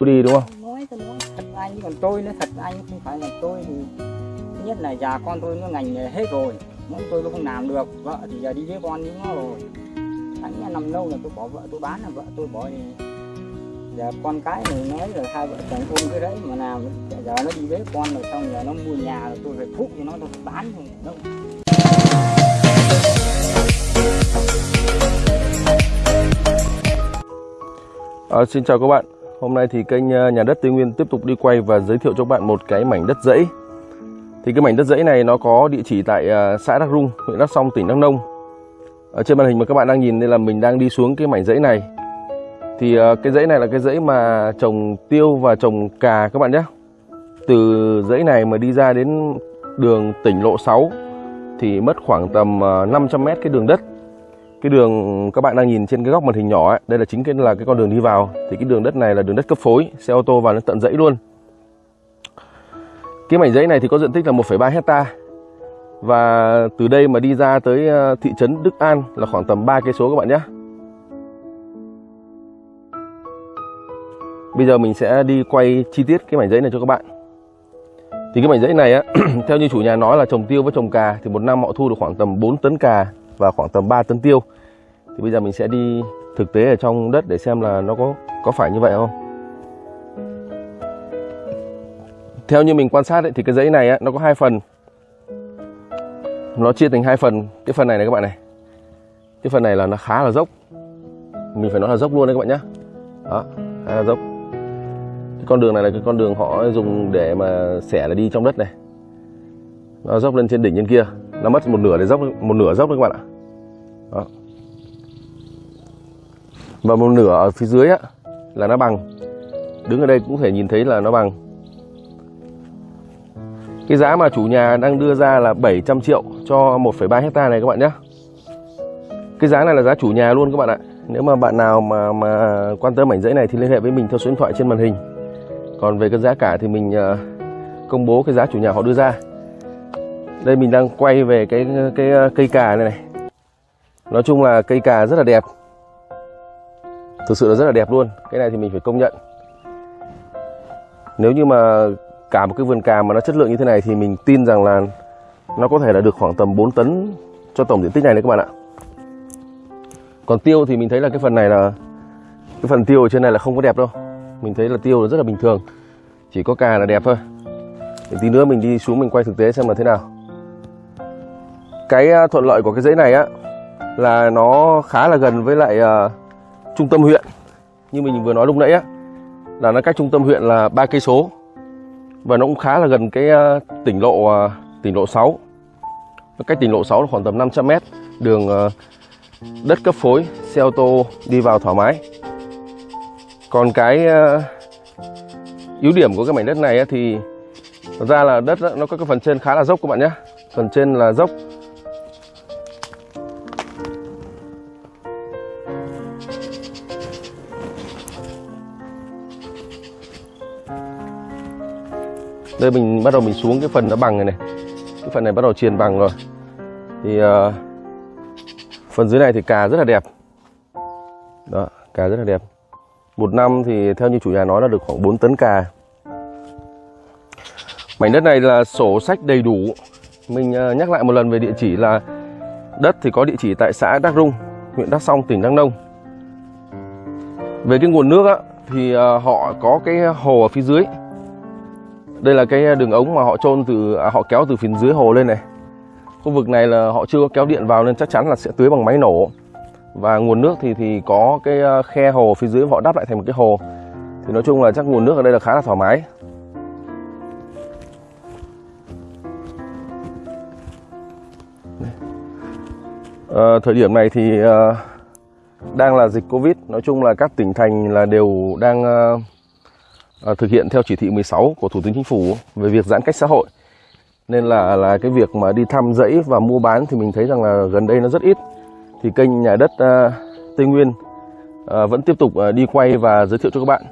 đi đúng không? Nói tôi nói. Thật anh còn tôi nữa thật anh không phải là tôi thì thứ nhất là già con tôi nó ngành nghề hết rồi. Mỗi tôi tôi không làm được vợ thì giờ đi với con với nó rồi. Anh năm lâu là tôi bỏ vợ tôi bán là vợ tôi bỏ thì giờ con cái này nói là hai vợ chồng ôm cái đấy mà làm giờ nó đi với con rồi xong giờ nó mua nhà rồi tôi phải thúc cho nó tôi phải bán không đâu À, xin chào các bạn. Hôm nay thì kênh ờ, Nhà đất Tây Nguyên tiếp tục đi quay và giới thiệu cho các bạn một cái mảnh đất dãy. Thì cái mảnh đất dãy này nó có địa chỉ tại ờ, xã Đắc Rung, huyện Đắk Song, tỉnh Đắk Nông. Ở trên màn hình mà các bạn đang nhìn đây là mình đang đi xuống cái mảnh dãy này. Thì ờ, cái dãy này là cái dãy mà trồng tiêu và trồng cà các bạn nhé. Từ dãy này mà đi ra đến đường tỉnh lộ 6 thì mất khoảng tầm 500 mét cái đường đất cái đường các bạn đang nhìn trên cái góc màn hình nhỏ ấy, đây là chính cái là cái con đường đi vào. Thì cái đường đất này là đường đất cấp phối xe ô tô vào đến tận dãy luôn. Cái mảnh dãy này thì có diện tích là 1,3 hecta. Và từ đây mà đi ra tới ờ, thị trấn Đức An là khoảng tầm 3 cây số các bạn nhé. Bây giờ mình sẽ đi quay chi tiết cái mảnh dãy này cho các bạn. Thì cái mảnh dãy này á theo như chủ nhà nói là trồng tiêu với trồng cà thì một năm họ thu được khoảng tầm 4 tấn cà và khoảng tầm 3 tấn tiêu. Thì bây giờ mình sẽ đi thực tế ở trong đất để xem là nó có có phải như vậy không? Theo như mình quan sát ấy, thì cái dãy này ấy, nó có hai phần. Nó chia thành hai phần. Cái phần này này các bạn này. Cái phần này là nó khá là dốc. Mình phải nói là dốc luôn đấy các bạn nhé đó khá là dốc. Cái con đường này là cái con đường họ dùng để mà xẻ là đi trong đất này. Nó dốc lên trên đỉnh trên kia nó mất một nửa để dốc một nửa dốc đấy các bạn ạ. Đó. và một nửa ở phía dưới á là nó bằng. Đứng ở đây cũng thể nhìn thấy là nó bằng. Cái giá mà chủ nhà đang đưa ra là 700 triệu cho 1,3 hecta này các bạn nhé. Cái giá này là giá chủ nhà luôn các bạn ạ. Nếu mà bạn nào mà mà quan tâm mảnh dãy này thì liên hệ với mình theo số điện thoại trên màn hình. Còn về cái giá cả thì mình ờ, công bố cái giá chủ nhà họ đưa ra đây, mình đang quay về cái cái ờ, cây cà này này. Nói chung là cây cà rất là đẹp. Thực sự là rất là đẹp luôn. Cái này thì mình phải công nhận. Nếu như mà cả một cái vườn cà mà nó chất lượng như thế này thì mình tin rằng là nó có thể là được khoảng tầm 4 tấn cho tổng diện tích này đấy các bạn ạ. Còn tiêu thì mình thấy là cái phần này là, cái phần tiêu ở trên này là không có đẹp đâu. Mình thấy là tiêu là rất là bình thường. Chỉ có cà là đẹp thôi. Để tí nữa mình đi xuống mình quay thực tế xem là thế nào cái à, thuận lợi của cái dãy này á là nó khá là gần với lại uh, trung tâm huyện. Như mình vừa nói lúc nãy á là nó cách trung tâm huyện là ba cây số. Và nó cũng khá là gần cái uh, tỉnh lộ uh, tỉnh lộ 6 nó cách tỉnh lộ 6 là khoảng tầm 500 mét đường uh, đất cấp phối xe ô tô đi vào thoải mái. Còn cái uh, ưu điểm của cái mảnh đất này á, thì thật ra là đất á, nó có cái phần trên khá là dốc các bạn nhé phần trên là dốc đây mình bắt đầu mình xuống cái phần nó bằng này này. Cái phần này bắt đầu truyền bằng rồi. Thì uh, phần dưới này thì cà rất là đẹp. Đó cà rất là đẹp. Một năm thì theo như chủ nhà nói là được khoảng 4 tấn cà. Mảnh đất này là sổ sách đầy đủ. Mình uh, nhắc lại một lần về địa chỉ là đất thì có địa chỉ tại xã Đắc Rung huyện Đắk Song tỉnh Đắk Nông. Về cái nguồn nước á, thì uh, họ có cái hồ ở phía dưới đây là cái à, đường ống mà họ trôn từ à, họ kéo từ phía dưới hồ lên này. Khu vực này là họ chưa có kéo điện vào nên chắc chắn là sẽ tưới bằng máy nổ. Và nguồn nước thì thì có cái à, khe hồ phía dưới họ đắp lại thành một cái hồ. Thì nói chung là chắc nguồn nước ở đây là khá là thoải mái. À, thời điểm này thì à, đang là dịch covid. Nói chung là các tỉnh thành là đều đang à, À, thực hiện theo chỉ thị 16 của thủ tướng chính phủ về việc giãn cách xã hội. Nên là là cái việc mà đi thăm dãy và mua bán thì mình thấy rằng là gần đây nó rất ít. Thì kênh nhà đất uh, Tây Nguyên uh, vẫn tiếp tục uh, đi quay và giới thiệu cho các bạn.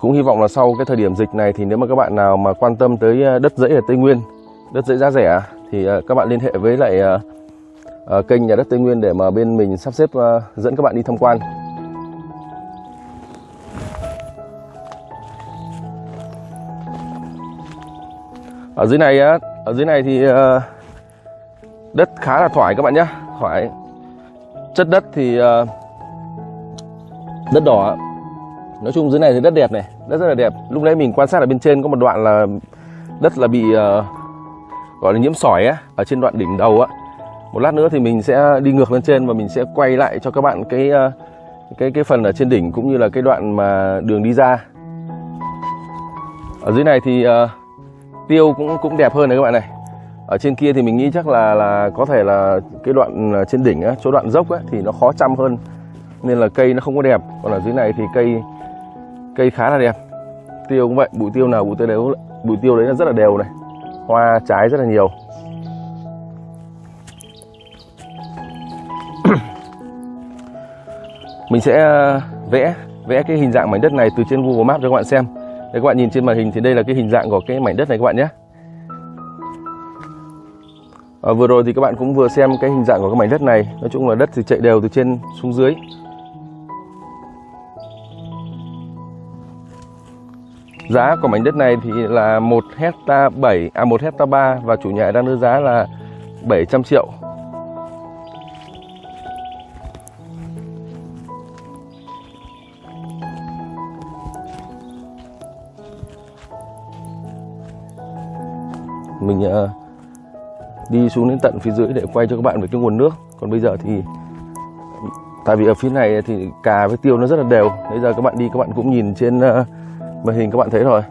Cũng hy vọng là sau cái thời điểm dịch này thì nếu mà các bạn nào mà quan tâm tới đất dãy ở Tây Nguyên đất dãy giá rẻ thì các bạn liên hệ với lại kênh nhà đất Tây Nguyên để mà bên mình sắp xếp dẫn các bạn đi tham quan. Ở dưới này á ở dưới này thì ờ, đất khá là thoải các bạn nhé thoải. Chất đất thì ờ, đất đỏ nói chung dưới này thì đất đẹp này đất rất là đẹp. Lúc nãy mình quan sát ở bên trên có một đoạn là đất là bị ờ, gọi là nhiễm sỏi á ở trên đoạn đỉnh đầu á. Một lát nữa thì mình sẽ đi ngược lên trên và mình sẽ quay lại cho các bạn cái cái cái phần ở trên đỉnh cũng như là cái đoạn mà đường đi ra. Ở dưới này thì uh, tiêu cũng cũng đẹp hơn này các bạn này. Ở trên kia thì mình nghĩ chắc là là có thể là cái đoạn à, trên đỉnh á, chỗ đoạn dốc á, thì nó khó chăm hơn. Nên là cây nó không có đẹp. Còn ở dưới này thì cây cây khá là đẹp. Tiêu cũng vậy bụi tiêu nào bụi tiêu đấy bụi tiêu đấy là rất là đều này. Hoa trái rất là nhiều. Mình sẽ à, vẽ vẽ cái hình dạng mảnh đất này từ trên Google Maps cho các bạn xem đây các bạn nhìn trên màn hình thì đây là cái hình dạng của cái mảnh đất này các bạn nhé. À, vừa rồi thì các bạn cũng vừa xem cái hình dạng của cái mảnh đất này. Nói chung là đất thì chạy đều từ trên xuống dưới. Giá của mảnh đất này thì là 1 hecta 7 à 1 hecta 3 và chủ nhà đang đưa giá là 700 triệu. Mình ờ, đi xuống đến tận phía dưới để quay cho các bạn về cái nguồn nước. Còn bây giờ thì tại vì ở phía này thì cà với tiêu nó rất là đều. Bây giờ các bạn đi các bạn cũng nhìn trên ờ, màn hình các bạn thấy rồi.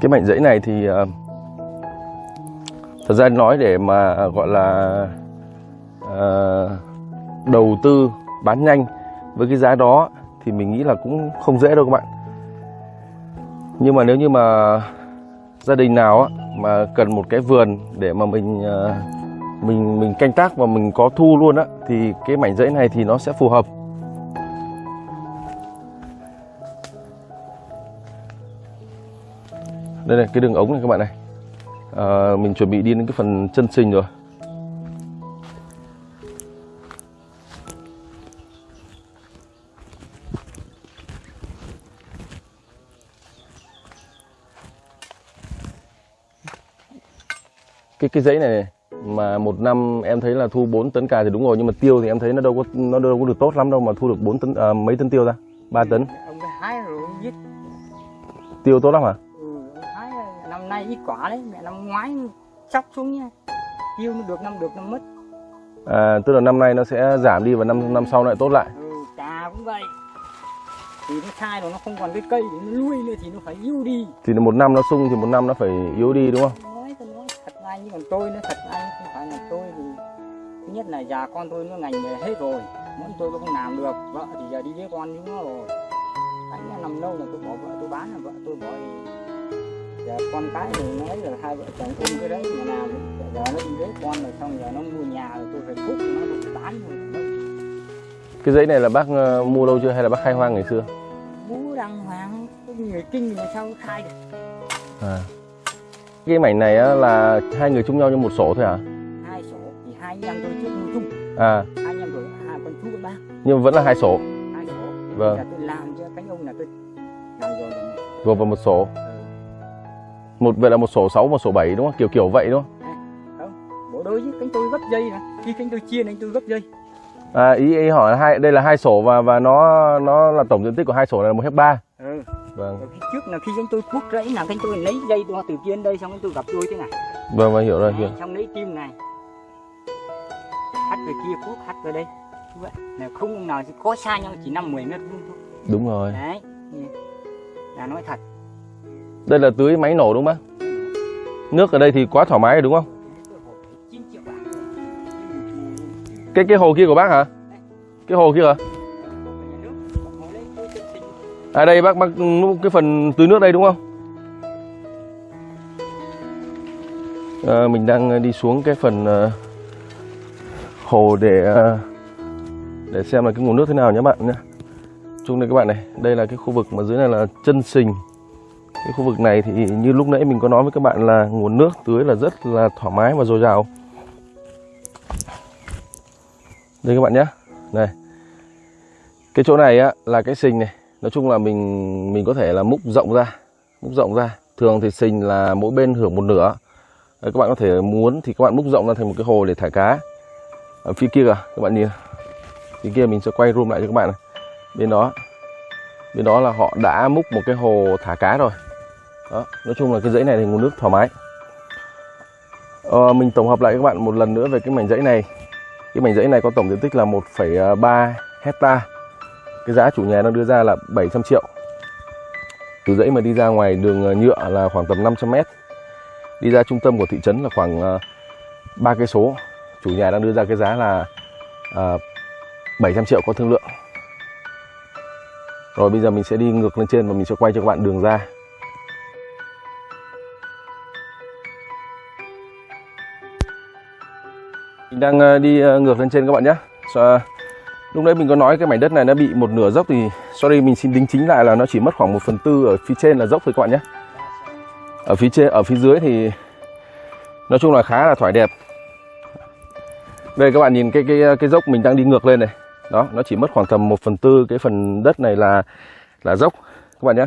Cái mảnh rẫy này thì ờ, thật ra nói để mà gọi là ờ, đầu tư bán nhanh. Với cái giá đó thì mình nghĩ là cũng không dễ đâu các bạn. Nhưng mà nếu như mà gia đình nào mà cần một cái vườn để mà mình ờ, mình mình canh tác và mình có thu luôn á thì cái mảnh rẫy này thì nó sẽ phù hợp. Đây này cái đường ống này các bạn này. À, mình chuẩn bị đi đến cái phần chân sinh rồi. Cái giấy này, này mà một năm em thấy là thu 4 tấn cà thì đúng rồi nhưng mà tiêu thì em thấy nó đâu có nó đâu có được tốt lắm đâu mà thu được 4 tấn à, mấy tấn tiêu ra 3 tấn. Ông hái rồi giết. Tiêu tốt lắm hả? Ừ, hái năm nay ít quả đấy mẹ năm ngoái chóc xuống nha tiêu nó được năm được năm mất. À, tức là năm nay nó sẽ giảm đi và năm năm sau lại tốt lại. Ừ, cà cũng vậy. Thì nó sai rồi nó không còn cái cây để nó nuôi nữa thì nó phải yêu đi. Thì một năm nó sung thì một năm nó phải yếu đi đúng không ra như còn tôi nó thật anh không phải là tôi thì thứ nhất là già con tôi nó ngành nghề hết rồi muốn tôi cũng không làm được vợ thì giờ đi với con chúng nó rồi. Anh đã nằm lâu là tôi bỏ vợ tôi bán là vợ tôi bỏ đi. Giờ con cái thì nói là hai vợ chồng ôm cái đấy mà làm giờ nó đi với con rồi xong giờ nó mua nhà rồi tôi phải thúc nó tôi bán rồi cái giấy này là bác ờ, mua lâu chưa hay là bác khai hoang ngày xưa? Bố đàng hoàng người kinh mà sao khai được? À. cái mảnh này á, là hai người chung nhau như một sổ thôi à? Hai sổ thì hai anh em tôi trước mua chung. À. Hai anh em rồi hai con chú con bác nhưng vẫn là hai sổ. Hai sổ. Vâng. là tôi làm cho cánh ông là tôi làm rồi gồm vào một sổ. Ừ. một vậy là một sổ 6 một sổ 7 đúng không? Kiểu kiểu vậy đúng không? Bộ đôi với cánh tôi gấp dây nè khi cánh tôi chia anh tôi gấp dây. À, ý ý hỏi là hai đây là hai sổ và và nó nó là tổng diện tích của hai sổ này là một hecta ừ. Vâng. Rồi khi trước là khi cánh tôi cuốc rẫy là cánh tôi lấy dây đo từ đến đây xong tôi gặp đôi thế này. Vâng vâng hiểu rồi hiểu. xong lấy kim này. Hắt về kia cuốc hắt về đây. Vậy. Là không ông nào có xa nhau chỉ năm 10 mét vuông thôi. Đúng rồi. Đấy là nói thật. Đây là tưới máy nổ đúng không bác? Nước ở đây thì quá thoải mái rồi đúng không? Tôi hỏi 9 triệu bạc. Cái cái hồ kia của bác hả? Cái hồ kia hả à đây bác bác cái phần tưới nước đây đúng không? À, mình đang đi xuống cái phần ờ, hồ để ờ, để xem là cái nguồn nước thế nào nhé bạn nhé. Chung đây các bạn này đây là cái khu vực mà dưới này là chân sình. Cái khu vực này thì như lúc nãy mình có nói với các bạn là nguồn nước tưới là rất là thoải mái và dồi dào. Đây các bạn nhé. Này, Cái chỗ này á là cái sình này. Nói chung là mình mình có thể là múc rộng ra, múc rộng ra. Thường thì sình là mỗi bên hưởng một nửa. Đấy, các bạn có thể muốn thì các bạn múc rộng ra thành một cái hồ để thả cá. Ở phía kia kìa, các bạn nhìn. Phía kia mình sẽ quay room lại cho các bạn này. Bên đó. Bên đó là họ đã múc một cái hồ thả cá rồi. Đó, nói chung là cái dãy này thì nguồn nước thoải mái. Ờ, mình tổng hợp lại các bạn một lần nữa về cái mảnh dãy này. Cái mảnh dãy này có tổng diện tích là 1,3 hecta. Cái giá chủ nhà đang đưa ra là 700 triệu. Từ dãy mà đi ra ngoài đường ờ, nhựa là khoảng tầm 500 mét. Đi ra trung tâm của thị trấn là khoảng ờ, ba cây số. Chủ nhà đang đưa ra cái giá là ờ, à, 700 triệu có thương lượng. Rồi bây giờ mình sẽ đi ngược lên trên và mình sẽ quay cho các bạn đường ra. Mình đang đi ngược lên trên các bạn nhé. Lúc nãy mình có nói cái mảnh đất này nó bị một nửa dốc thì sorry mình xin đính chính lại là nó chỉ mất khoảng 1 phần tư ở phía trên là dốc thôi các bạn nhé. Ở phía trên, ở phía dưới thì nói chung là khá là thoải đẹp. Đây các bạn nhìn cái cái cái dốc mình đang đi ngược lên này. Đó, nó chỉ mất khoảng tầm 1 phần tư cái phần đất này là là dốc các bạn nhé.